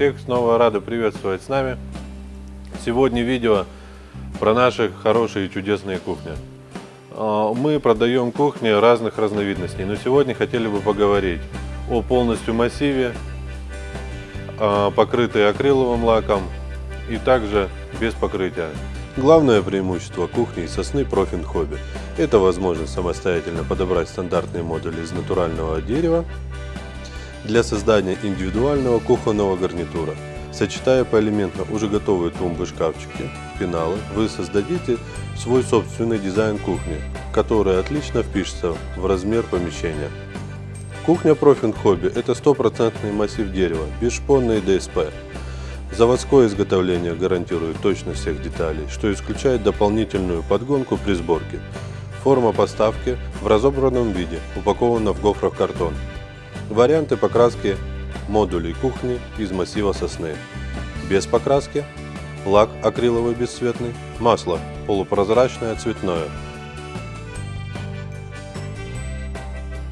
Всех снова рады приветствовать с нами. Сегодня видео про наши хорошие и чудесные кухни. А, Мы продаем кухни разных разновидностей, но сегодня хотели бы поговорить о полностью массиве, а, покрытой акриловым лаком и также без покрытия. Главное преимущество кухни сосны Profin Hobby – это возможность самостоятельно подобрать стандартные модули из натурального дерева для создания индивидуального кухонного гарнитура. Сочетая поэлементно уже готовые тумбы, шкафчики, пеналы, вы создадите свой собственный дизайн кухни, который отлично впишется в размер помещения. Кухня Profin Hobby – это стопроцентный массив дерева, бесшпонный ДСП. Заводское изготовление гарантирует точность всех деталей, что исключает дополнительную подгонку при сборке. Форма поставки в разобранном виде, упакована в гофрах картон. Варианты покраски модулей кухни из массива сосны. Без покраски, лак акриловый бесцветный, масло полупрозрачное цветное,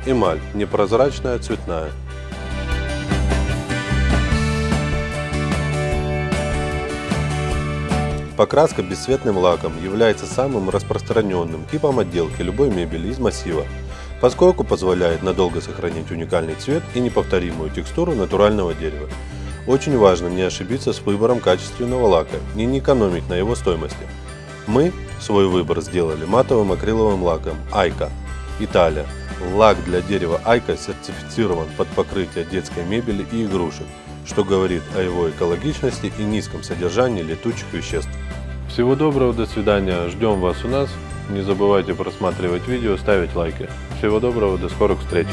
эмаль непрозрачная цветная. Покраска бесцветным лаком является самым распространенным типом отделки любой мебели из массива, поскольку позволяет надолго сохранить уникальный цвет и неповторимую текстуру натурального дерева. Очень важно не ошибиться с выбором качественного лака и не экономить на его стоимости. Мы свой выбор сделали матовым акриловым лаком Айка, Италия. Лак для дерева Айка сертифицирован под покрытие детской мебели и игрушек, что говорит о его экологичности и низком содержании летучих веществ. Всего доброго, до свидания, ждем вас у нас. Не забывайте просматривать видео, ставить лайки. Всего доброго, до скорых встреч!